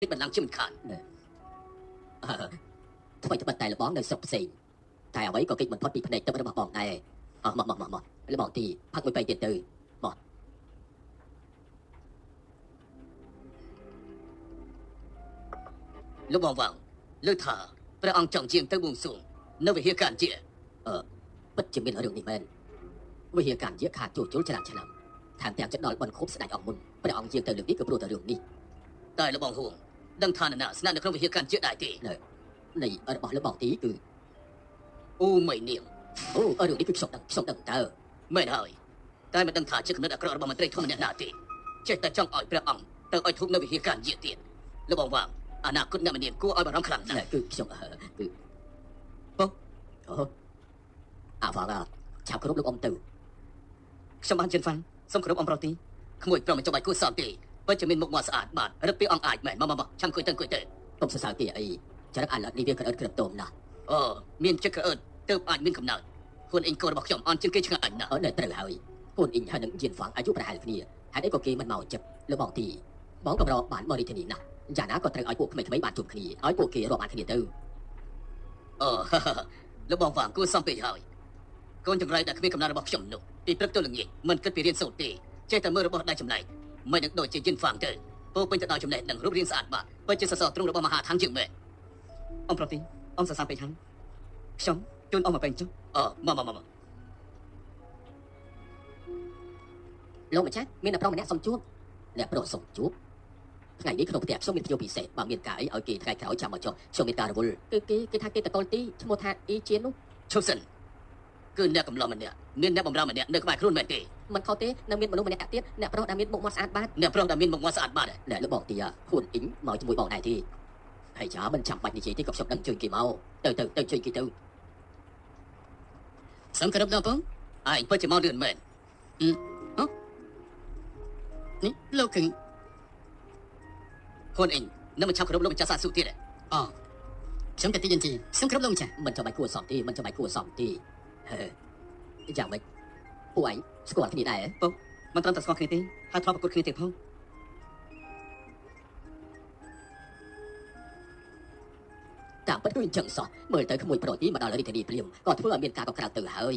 ពេចបន្លំជាមិនខានថ្មីត្បិតតែលបងនៅស្រុកផ្សេងតែអ្វីក៏គេចមិនផុតពីភ្នែកទឹករបស់បងដែរអស់មកមកមកមកលបងទីផឹកមួយបីទៀតទៅមកលោកបងវាងលើថាព្រះអង្គចង់ជាងទៅបួងសួងនៅវិហារកានជាពិតជាមានរឿងនេះមែនវិហារកម្មជាខាតជួសជុលច្រើនឆ្នាំថែមទាំងចិត្តដល់បនខូបស្ដេចអង្គមុនព្រះអង្គយាងទៅលើកនេះក៏ព្រោះតែរឿងនេះតែលោកបងហួង ដឹងថានរណាស្នាក់នៅក្នុងវិហារកានជាដែរទេនៃរបស់លបងទីគឺអូមីនាងអូរឿងនេះគឺខ្ញុំដឹងខ្ញុំដឹងតើមែនហើយតែមិនដឹងថាជាគំនិតអាក្រក់របស់មន្ត្រីធំម្នាក់ណាទេចេះតែចង់ឲ្យព្រះអង្គទៅឲ្យធូបនៅវិហារកានជាទៀតលោកបងវាងអនាគតអ្នកម្នាងគួរឲ្យបារម្ភខ្លាំងណាស់គឺខ្ញុំគឺអូអាវ៉ាឡាឆាប់គ្រប់លោកអ៊ំទៅខ្ញុំបានជិនហ្វាន់សូមគោរពអំប្រទីក្មួយប្រមិនចាំបាច់គួរសមទេ ពិតជាមានមុខមាត់ស្អាតបាទរឹកពីអង្គអាចមែនមកមកចាំគួយទៅគួយទៅកុំសរសើរទីអីចរិតអាឡត់នេះវាក្រើតក្រើតតោមណាស់អូមានចិត្តក្រើតទើបអាចមានកំណើតខ្លួនអ៊ីងកូនរបស់ខ្ញុំអន់ជាងគេឆ្ងាញ់អញណាស់អត់នៅត្រូវហើយកូនអ៊ីងហើយនឹងយៀនហ្វាងអាយុប្រហែលគ្នាហេតុអីក៏គេមិនមកចិត្តលបងទីបងកម្របានមករាជធានីណាស់យ៉ាងណាក៏ត្រូវឲ្យពួកក្មេងៗបានជួបគ្នាឲ្យពួកគេរាប់អានគ្នាទៅអូលោកបងវាងគួរសមពេកហើយកូនចង្រៃដែលគ្មានកំណើតរបស់ខ្ញុំនោះពីព្រឹកទៅល្ងាចមិនគិតពីរៀនសូត្រទេចេះតែមើលរបស់ដៃចំណែក មិននឹងដូចជាយិនហ្វាងទៅពោពេញទៅដោយចំណេះនិងរូបរាងស្អាតបាទពិតជាសសរទ្រូងរបស់មហាថាងជាងមែនអំប្រទីអំសរសើរពេកហើយខ្ញុំជូនអមមកពេញចុះអមកមកមកលោកម្ចាស់មានអ្នកប្រុសម្នាក់សុំជួបអ្នកប្រុសសុំជួបថ្ងៃនេះក្នុងផ្ទះខ្ញុំមានភ្ញៀវពិសេសបើមានការអីឲ្យគេថ្ងៃក្រោយចាំមកចុះខ្ញុំមានការរវល់គឺគេគេថាគេតកលទីឈ្មោះថាអ៊ីជាននោះឈប់សិនគឺអ្នកកំឡុំម្នាក់មានអ្នកបំរើម្នាក់នៅក្បែរខ្លួនមែនទេ មិនខុសទេនៅមានមនុស្សម្នាក់ទៀតអ្នកប្រុសដែលមានមុខមាត់ស្អាតបាតអ្នកប្រុសដែលមានមុខមាត់ស្អាតបាតអ្នកលោកបងទីខ្លួនអ៊ីងមកជាមួយបងដែរទេហើយចាមិនចាំបាច់និយាយទេក៏ខ្ញុំដឹងជួយគេមកទៅទៅទៅជួយគេទៅសង្គ្រប់ដល់បងឯងពិតជាមកលឿនមែនអឺហ៎នេះលោកគឹងខ្លួនអ៊ីងនៅមិនឆាប់គ្រប់លោកម្ចាស់សាស៊ូទៀតទេអូខ្ញុំតែទីយន្តទីខ្ញុំគ្រប់លោកម្ចាស់មិនចាំបាច់គួរសមទេមិនចាំបាច់គួរសមទេហេយ៉ាងម៉េច ពួកឯងស្គាល់គ្នាដែរមិនត្រឹមតែស្គាល់គ្នាទេហើយធ្លាប់ប្រកួតគ្នាទៀតផងតាមពិតគឺអញ្ចឹងសោះមើលទៅក្មួយប្រុសនេះមកដល់រាជធានីព្រាមក៏ធ្វើឲ្យមានការកក្រៅទៅហើយ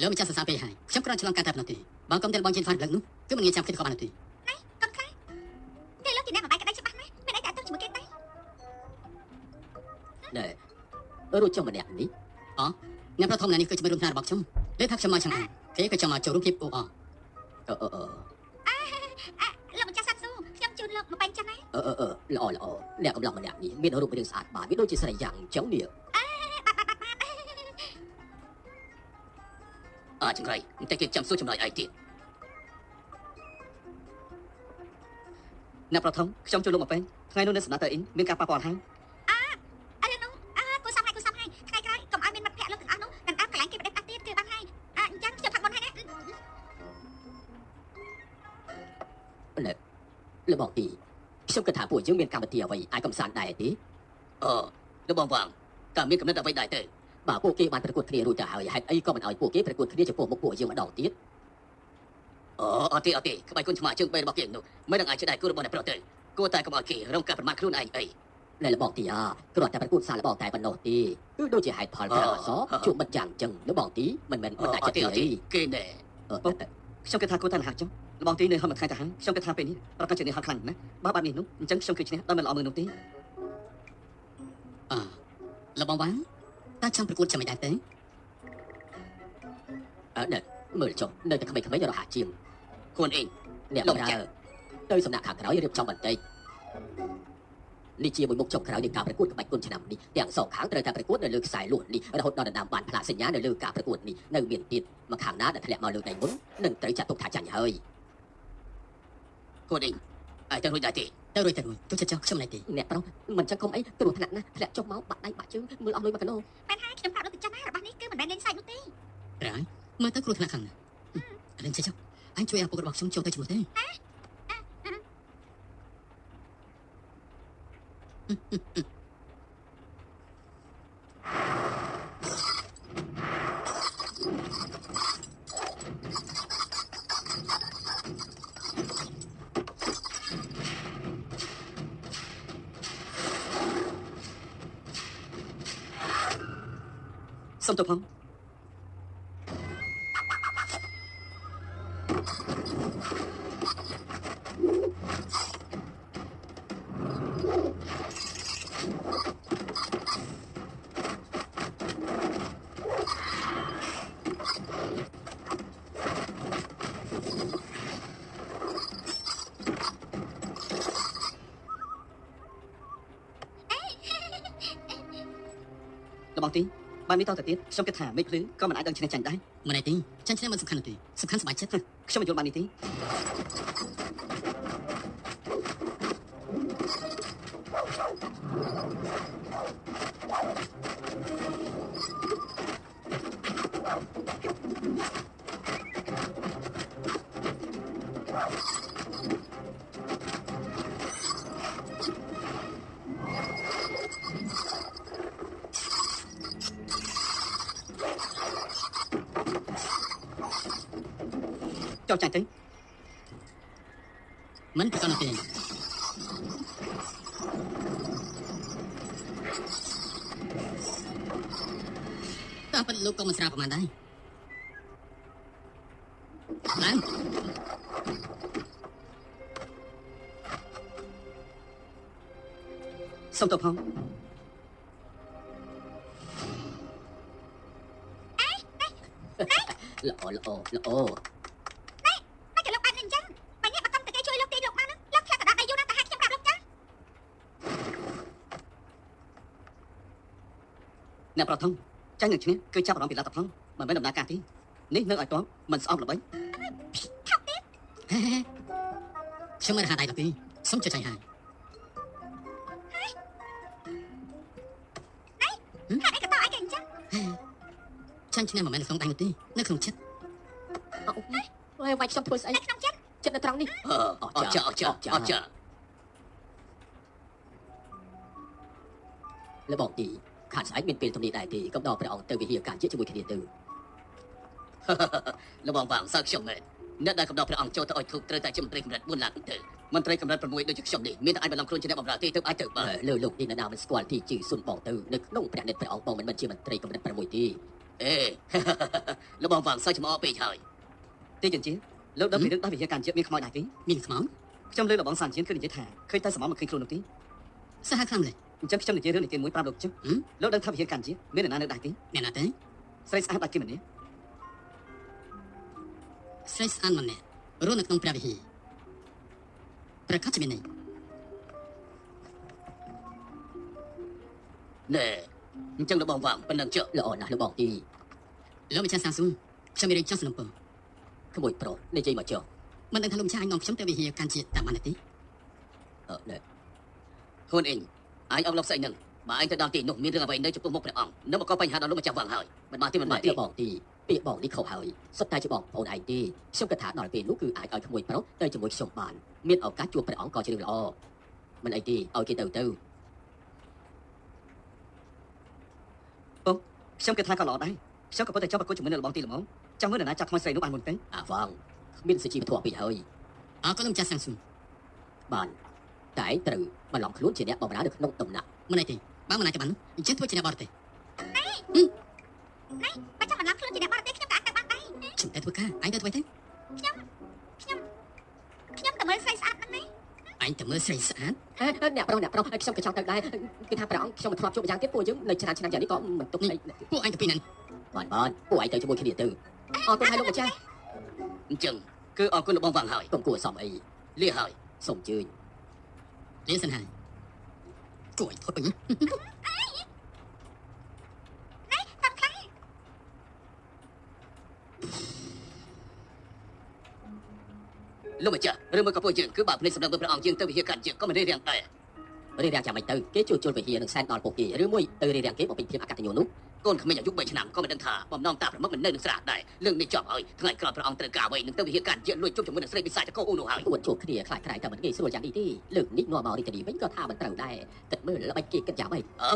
លោកម្ចាស់សរសើរពេកហើយខ្ញុំគ្រាន់ឆ្លងកាត់តែប៉ុណ្ណោះទេបើកុំតែបងជិនហ្វានព្រលឹកនោះគឺមិនងាយចាំគិតក៏បាននោះទេកូនខ្លាគេលោកជាអ្នកបំបែកក្តីច្បាស់ណាស់មានអីតែទៅជាមួយគេទេណែរួចចុះម្នាក់នេះអ្នកប្រធមណានេះគឺជាមិត្តរួមថ្នាក់របស់ខ្ញុំលើថាខ្ញុំមកចាំ គេក៏ចង់មកចូលរួមភាពអូអអឺអឺអឺលោកម្ចាស់សាត់ស៊ូខ្ញុំជូនលោកមកបែងចឹងណាអឺអឺអឺល្អល្អអ្នកកំឡុងម្នាក់នេះមានរូបរាងស្អាតបាទវាដូចជាស្រីយ៉ាងអញ្ចឹងនេះអាចង្រៃតែគេចាំសួរចម្លើយឯងទៀតអ្នកប្រធមខ្ញុំចូលលោកមកពេញថ្ងៃនោះនៅសំណាក់តើអ៊ីងមានការប៉ះពាល់ហើយ ខ្ញុំគិតថាពួកយើងមានកម្មវិធីអ្វីអាចកំសាន្តដែរទេអឺលោកបងវាងតើមានកំណត់អ្វីដែរទេបើពួកគេបានប្រកួតគ្នារួចទៅហើយហេតុអីក៏មិនឲ្យពួកគេប្រកួតគ្នាចំពោះមុខពួកយើងម្ដងទៀតអូអត់ទេអត់ទេក្បាច់គុណឆ្មាជើងបីរបស់គេនោះមិននឹងអាចជាដៃគូរបស់អ្នកប្រុសទៅគួរតែកុំឲ្យគេរងការប្រមាថខ្លួនឯងអីណែលបងទីអាគ្រាន់តែប្រកួតសារលបងតែប៉ុណ្ណោះទេគឺដូចជាហេតុផលប្រាអសជួបមិត្តយ៉ាងអញ្ចឹងលបងទីមិនមែនមិនអាចអចិត្តត់ទេទេអត់ទេគេណែអឺខ្ញុំគិតថាគួរតែលះចុះ លបងទីនៅហមមួយថ្ងៃទៅហើយខ្ញុំគិតថាពេលនេះប្រកាសជានេះហត់ខ្លាំងណាស់បើបែបនេះនោះអញ្ចឹងខ្ញុំគឺឈ្នះដល់មិនល្អមើលនោះទេអលោកបងវ៉ាងតើចង់ប្រកួតចាំមិនដែរទេអឺណែមើលចុះនៅតែក្មេងៗរហ័សជាងខ្លួនអ៊ីងអ្នកបម្រើទៅសំណាក់ខាងក្រោយរៀបចំបន្តិចនេះជាមួយមុខចុងក្រោយនៃការប្រកួតក្បាច់គុនឆ្នាំនេះទាំងសងខាងត្រូវតែប្រកួតនៅលើខ្សែលួសនេះរហូតដល់ដណ្ដើមបានផ្លាកសញ្ញានៅលើការប្រកួតនេះនៅមានទៀតមកខាងណាដែលធ្លាក់មកលើដៃមុននឹងត្រូវចាត់ទុកថាចាញ់ហើយ ខ្លួនអ៊ីងអាចទៅរួចដែរទេទៅរួចទៅរួចទុកចិត្តចុះខ្ញុំណៃទេអ្នកប្រុសមិនចឹងកុំអីគ្រោះថ្នាក់ណាស់ធ្លាក់ចុះមកបាក់ដៃបាក់ជើងមើលអស់លុយមកកណោមែនហើយខ្ញុំប្រាប់លោកទៅចឹងណារបស់នេះគឺមិនមែនលេងសើចនោះទេប្រហើយមើលទៅគ្រោះថ្នាក់ខ្លាំងណាស់អឺឥឡូវចេះចុះអញជួយឲ្យពុករបស់ខ្ញុំចូលទៅជាមួយទេអ សុំទៅផង លបងទី បាននេះតទៅទៀតខ្ញុំគិតថាមេឃភ្លឺក៏មិនអាចដឹងឈ្នះចាញ់ដែរមិនអីទេចាញ់ឈ្នះមិនសំខាន់នោះទេសំខាន់សប្បាយចិត្តខ្ញុំមិនយល់បាននេះទេ ចូលចាញ់ទៅមិនប្រកាន់នោះទេតើប៉ុនលោកក៏មិនស្រាប្រហែលដែរឡើងសុំទៅផងល្អល្អល្អ មិនក៏លោកបានអញ្ចឹងបើអ្នកបើកុំតែគេជួយលោកទីលោកបានណាលោកខ្លះក៏ដល់ដៃយូរណាស់តែហាក់ខ្ញុំប្រាប់លោកចា អ្នកប្រថុងចាញ់នឹងឈ្នះគឺចាប់អារម្មណ៍ពីលទ្ធផលមិនមែនដំណើរការទេនេះនៅឲ្យតបមិនស្អប់ល្បីហេហេខ្ញុំមិនរហ័សដៃដល់ទេសុំជួយចាញ់ហើយហាក់អីក៏តអីគេអញ្ចឹងហេចាញ់ឈ្នះមិនមែននៅក្នុងដៃនោះទេនៅក្នុងចិត្តអោហើយវាយខ្ញុំធ្វើស្អីនៅក្នុងចិត្តចិត្តនៅត្រង់នេះអឺអត់ចាអត់ចាអត់ចាលបងទី ខាត់ស្អែកមានពេលទំនេរដែរទេកុំដល់ព្រះអង្គទៅវិហារការជាជាមួយគ្នាទៅលបងវាងសើខ្ញុំមែនអ្នកដែលកំដរព្រះអង្គចូលទៅឲ្យធូបត្រូវតែជាមន្ត្រីកម្រិត4ឡើងទៅមន្ត្រីកម្រិត6ដូចជាខ្ញុំនេះមានតែអាចបន្លំខ្លួនជាអ្នកបម្រើទេទៅអាចទៅបើលើលោកនេះនរណាមិនស្គាល់ទីជឺសុនបងទៅនៅក្នុងព្រះនិតព្រះអង្គបងមិនមែនជាមន្ត្រីកម្រិត6ទេអេលបងវាងសើចំអកពេកហើយទីចជាលោកដឹងពីរឿងដល់វិហារការជាតិមានខ្មោចដែរទេមានខ្មោចខ្ញុំលើលបងសានជាគឺនិយាយថាឃើញតែសមមកឃើញខ្លួននោះទេសាហាវខ្លាំងម្ល៉េះ អញ្ចឹងខ្ញុំនិយាយរឿងនេះទីមួយប្រាប់លោកចឹងលោកដឹងថាវិហារការជាតិមានអ្នកណានៅដែរទេអ្នកណាទេស្រីស្អាតដាច់គេម្នាក់ស្រីស្អាតម្នាក់រស់នៅក្នុងព្រះវិហារប្រកាសជាមានន័យណែអញ្ចឹងលបងវាងប៉ុណ្ណឹងចុះល្អណាស់លបងទីលោកម្ចាស់សាស៊ូខ្ញុំមានរឿងចង់សំណុំពរក្មួយប្រុសនិយាយមកចុះមិនដឹងថាលោកម្ចាស់អាចនាំខ្ញុំទៅវិហារកាន់ជាតាមបានទេអឺណែខ្លួនអ ញអញអត់លប់ស្អីនឹងបើអញទៅដល់ទីនោះមានរឿងអ្វីនៅចំពោះមុខព្រះអង្គនៅមកកបញ្ហាដល់លោកម្ចាស់វាងហើយមិនបានទេមិនម៉ែបានទេលបងទីពាក្យបងនេះខុសហើយសុទ្ធតែជាបងប្អូនឯងទេខ្ញុំគិតថាដល់ពេលនោះគឺអាចឲ្យក្មួយប្រុសទៅជាមួយខ្ញុំបានមានឱកាសជួបព្រះអង្គក៏ជារឿងល្អមិនអីទេឲ្យគេទៅទៅខ្ញុំគិតថាក៏ល្អដែរខ្ញុំក៏ប៉ុន្តែចង់ប្រកួតជាមួយនៅលបងទីល្មមចង់មើលនរណាចាប់ថ្មស្រីនោះបានមុនទៅអាវងគ្មានសុជីវធម៌ពីហើយអរគុណលោកម្ចាស់សាស៊ូបាន តែឯងត្រូវបន្លំខ្លួនជាអ្នកបម្រើនៅក្នុងដំណាក់មិនអីទេបើមិនអាចទៅបានអញ្ចឹងធ្វើជាអ្នកបរទេសបើចាំបន្លំខ្លួនជាអ្នកបរទេសខ្ញុំក៏អាចទៅបានដែរខ្ញុំតែធ្វើការអញទៅធ្វើទៅខ្ញុំទៅមើលស្រីស្អាតហ្នឹងណាអញទៅមើលស្រីស្អាតហេអ្នកប្រុសអ្នកប្រុសខ្ញុំក៏ចង់ទៅដែរគឺថាព្រះអង្គខ្ញុំមិនធ្លាប់ជួបម្យ៉ាងទៀតពួកយើងនៅឆ្នាំឆ្នាំយ៉ាងនេះក៏មិនទុកអីពួកអញទៅពីណាបានបានពួកឯងទៅជាមួយគ្នាទៅអរគុណហើយលោកម្ចាស់អញ្ចឹងគឺអរគុណលបងវាងហើយកុំគួរសមអីលាហើយសូមអញ្ជើញ លាសិនហើយគួរឲ្យធ្វើពេញតាមខ្លះលោកម្ចាស់រឿងមួយក៏ពួកយើងគឺបើភ្នែកសម្លឹងមើលព្រះអង្គយើងទៅវិហារកាត់យើងក៏មិនរៀបរៀងដែររៀបរៀងចាំមិនទៅគេជួយជល់វិហារនឹងសែនដល់ពួកគេឬមួយទៅរៀបរៀងគេបំពេញភាពអកតញ្ញូនោះ កូនក្មេងអាយុ3ឆ្នាំក៏មិនដឹងថាបំណងតាប្រមុខមិននៅនឹងស្រះដែររឿងនេះចប់ហើយថ្ងៃក្រោយព្រះអង្គត្រូវការអ្វីនឹងទៅវិហារកាត់យើងលួចជប់ជាមួយនឹងស្រីពិសាចកោអ៊ូនោះហើយពួតជួបគ្នាខ្លាចខ្លាយតែមិនងាយស្រួលយ៉ាងនេះទេលើកនេះនាំមករីតនីវិញក៏ថាមិនត្រូវដែរគិតមើលល្បិចគេគិតយ៉ាងម៉េចអើ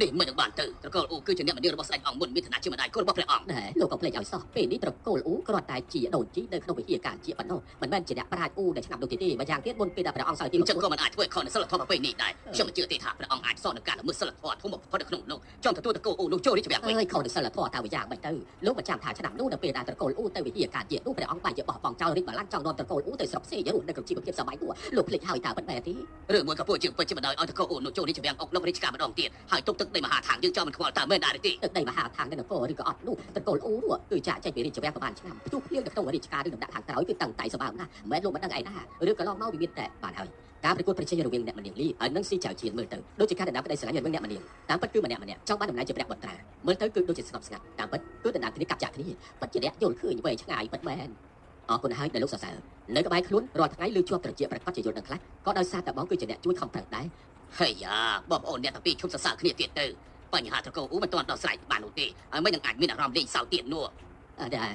នេះមិននឹងបានទៅត្រកូលអ៊ូគឺជាអ្នកមនារបស់ស្ដេចអង្គមុនមានឋានៈជាម្ដាយកូនរបស់ព្រះអង្គណែលោកកុំភ្លេចឲ្យសោះពេលនេះត្រកូលអ៊ូគ្រាន់តែជាដូនជីនៅក្នុងវិហារការជាប៉ុណ្ណោះមិនមែនជាអ្នកប្រាជ្ញអ៊ូដែលឆ្នាំនោះទេទេម្យ៉ាងទៀតមុនពេលដែលព្រះអង្គសោយទីអញ្ចឹងក៏មិនអាចធ្វើខុសនៅសិលធម៌ប្រពៃណីដែរខ្ញុំមិនជឿទេថាព្រះអង្គអាចសន់នឹងការល្មើសសិលធម៌ធំបំផុតនៅក្នុងលោកចង់ទទួលត្រកូលអ៊ូនោះចូលរាជវាំងវិញអើយខុសនឹងសិលធម៌តើវាយ៉ាងម៉េចទៅលោកមិនចាំថាឆ្នាំនោះនៅពេលដែលត្រកូលអ៊ូទៅវិហារការជានោះព្រះអង្គបានជាបោះបង់ចោលរាជបល្ល័ង្កចង់នាំត្រកូលអ៊ូទៅស្រុកសេយរស់នៅក្នុងជីវភាពសម័យនោះលោកភ្លេចហើយតើមិនមែនទេរឿងមួយក៏ពួកជាងពេជ្រជាបណ្ដោយឲ្យត្រកូលអ៊ូនោះចូលរាជវាំងអុកលោករាជការម្ដងទៀតហើយទុកទឹកដីមហាឋានយើងចង់មិនខ្វល់តើមែនដែរឬទេទឹកដីមហាឋាននៅនគរឬក៏អត់នោះត្រកូលអ៊ូនោះគឺចាក់ចេញពីរាជវាំងប្រហែលឆ្នាំផ្ទុះភ្លៀងនៅក្នុងរាជការឬដំណាក់ខាងក្រោយគឺតាំងតែសម្បើមណាស់មិនមែនលោកមិនដឹងឯណាឬក៏ឡងមកវាមានតែបានហើយការប្រកួតប្រជែងរវាងអ្នកមនាងលីហើយនឹងស៊ីចៅជាតិមើលទៅដូចជាការដណ្ដើមក្តីស្រឡាញ់រវាងអ្នកមនាងតាមពិតគឺម្នាក់ម្នាក់ចង់បានតំណែងជាព្រះបុត្រាមើលទៅគឺដូចជាស្ងប់ស្ងាត់តាមពិតគឺដណ្ដើមគ្នាកាប់ចាក់គ្នាពិតជាអ្នកយល់ឃើញវែងឆ្ងាយពិតមែនអរគុណហើយដែលលោកសរសើរនៅក្បែរខ្លួនរាល់ថ្ងៃលើជាប់ត្រជាប្រកាសជាយល់ដឹងខ្លះក៏ដោយសារតែបងគឺជាអ្នកជួយខំប្រឹងដែរ ហើយយ៉ាបងប្អូនអ្នកទាំងពីរឈប់សរសើរគ្នាទៀតទៅបញ្ហាត្រកូលអ៊ូមិនទាន់ដោះស្រាយបាននោះទេហើយមិននឹងអាចមានអារម្មណ៍លេងសើចទៀតនោះអឺដែរ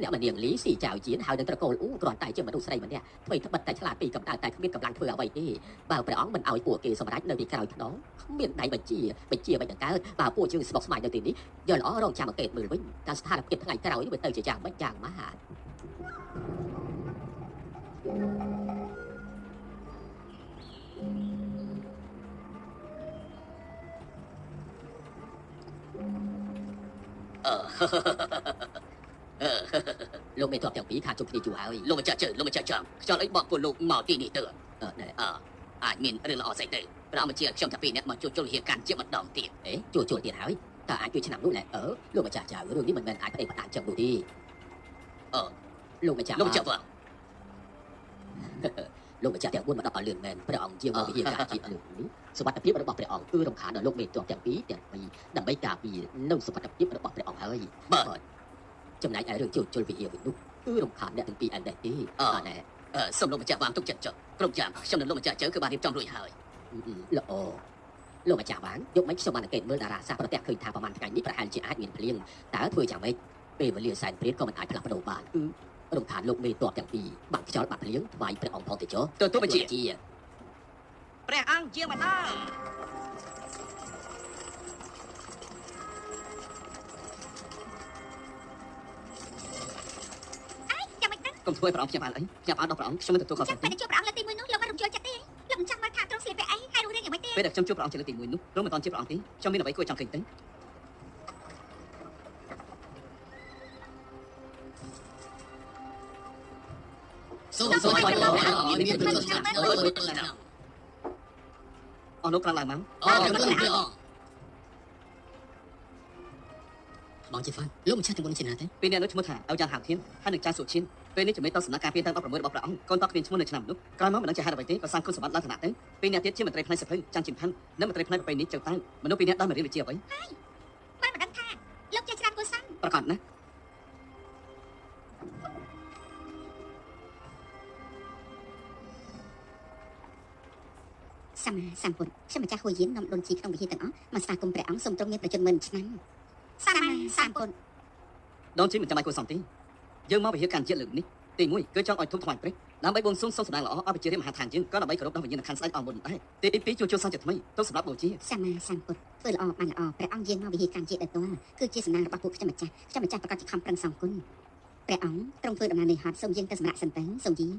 អ្នកមនាងលីស៊ីចៅជាហើយនឹងត្រកូលអ៊ូគ្រាន់តែជាមនុស្សស្រីម្នាក់ធ្វើត្បិតតែឆ្លាតពីកំដៅតែគ្មានកម្លាំងធ្វើអ្វីទេបើព្រះអង្គមិនឲ្យពួកគេសម្រេចនៅពីក្រោយខ្នងគ្មានដៃបញ្ជាបញ្ជាមិនដង្កើតបើពួកយើងស្មុកស្មាញនៅទីនេះយកល្អរងចាំអង្កេតមើលវិញតើស្ថានភាពថ្ងៃក្រោយនេះវាទៅជាយ៉ាងម៉េចយ៉ាងម៉ាត់អឺ លោកមេតបទាំងពីរខាជុំគ្នាយូរហើយលោកម្ចាស់ជើលោកម្ចាស់ចាំខ្យល់អីបកពួកលោកមកទីនេះទៅអឺណែអើអាចមានរឿងល្អស្អីទៅព្រះអង្គបញ្ជាខ្ញុំថាពីរអ្នកមកជួបជុលហេតុការណ៍ជាម្ដងទៀតអេជួជួលទៀតហើយតើអាចជួយឆ្នាំនោះណែអឺលោកម្ចាស់ចៅរឿងនេះមិនមែនអាចផ្ដេកផ្ដាច់ចឹងនោះទេអឺលោកម្ចាស់លោកម្ចាស់បង លោកម្ចាស់ទាំង4មកដល់លឿនមែនព្រះអង្គជាមកវិហារការជាលឿននេះសុវត្ថិភាពរបស់ព្រះអង្គគឺរំខានដល់លោកមេតបទាំងពីរទាំងពីរដើម្បីការពារនៅសុវត្ថិភាពរបស់ព្រះអង្គហើយបាទចំណែកឯរឿងជួលជុលវិហារវិញនោះគឺរំខានអ្នកទាំងពីរឯងដែរទេអអណែអឺសូមលោកម្ចាស់បានទុកចិត្តចុះគ្រប់យ៉ាងខ្ញុំនិងលោកម្ចាស់ជើគឺបានរៀបចំរួចហើយល្អលោកម្ចាស់បានយកមិនខ្ញុំបានអង្កេតមើលតារាសាស្ត្រប្រទះឃើញថាប្រហែលថ្ងៃនេះប្រហែលជាអាចមានភ្លៀងតើធ្វើយ៉ាងម៉េចពេលវេលាសែនព្រាតក៏មិនអាចផ្លាស់ប្ដូរបានគឺ រំខានលោកមេតបទាំងពីរបាក់ខ្យល់បាក់ភ្លៀងថ្វាយព្រះអង្គផងទៅចុះទទួលបញ្ជាជាព្រះអង្គជាមកដល់ចាំមិនដឹងកុំធ្វើឲ្យព្រះអង្គខ្ញុំបានអីខ្ញុំបានដល់ព្រះអង្គខ្ញុំមិនទទួលខុសចាំត្រូវពេលជួបព្រះអង្គលើកទី1នោះលោកមិនរំជើចិត្តទេលោកមិនចាំមើលថាទ្រង់ស្លៀកពាក់អីហើយរស់រានយ៉ាងម៉េចទេពេលដែលខ្ញុំជួបព្រះអង្គជាលើកទី1នោះលោកមិនតាន់ជាព្រះអង្គទេខ្ញុំមានអ្វីគួរចង់ឃើញទេ សូមសូមឲ្យលោកព្រះអង្គមានប្រសាទអើយទៅណាអស់លោកក្រំឡើងមកអរគុណព្រះអង្គបងជាហ្វានលោកមិនឆាទាំងមុនជាណាទេពេលនេះនោះឈ្មោះថាអោយ៉ាងហៅធានហើយនឹងចាស់សុឈិនពេលនេះជំនាញតសំណាក់ការពារទាំង16របស់ព្រះអង្គកូនតគ្មានឈ្មោះនៅឆ្នាំនោះក្រោយមកមិនដឹងជាហេតុអ្វីទេក៏សាងគុណសម្បត្តិឡើងឋានៈទៅពេលនេះទៀតជាមន្ត្រីផ្នែកសិភៅចាំជំផាន់និងមន្ត្រីផ្នែកប្រពៃណីចៅតាំងមនុស្សពីរនាក់ដោយមករៀនវិជ្ជាអ្វីបានមិនដឹងថាលោកចេះច្រើនគួរសមប្រកាសណា សម្មាសម្ពុទ្ធខ្ញុំម្ចាស់ហួយយាននាំដូនជីក្នុងវិហារទាំងអស់មកស្វាគមន៍ព្រះអង្គសូមទ្រង់មានប្រជញ្ញមិនឆ្នាំសម្មាសម្ពុទ្ធដនជីមិនចាំបាច់គួរសមទេយើងមកវិហារកាន់ជាតិលើកនេះទី1គឺចង់ឲ្យធំថ្វាយព្រះដើម្បីបួងសួងសូមសម្ដែងល្អឲ្យប្រជារាជមហាឋានយើងក៏ដើម្បីគោរពដល់វិញ្ញាណក្ខន្ធស្ដេចអង្គមុនដែរទី2ជួសជុលសាជាថ្មីទៅសម្រាប់បូជាសម្មាសម្ពុទ្ធធ្វើល្អបានល្អព្រះអង្គយាងមកវិហារកម្មជាតិដល់ទាល់គឺជាសំណាងរបស់ពួកខ្ញុំម្ចាស់ខ្ញុំម្ចាស់ប្រកាសជាខំប្រឹងសងគុណព្រះអង្គទ្រង់ធ្វើដំណើរនេះហត់សូមយាងទៅសម្រាប់សិនទៅសូមយាង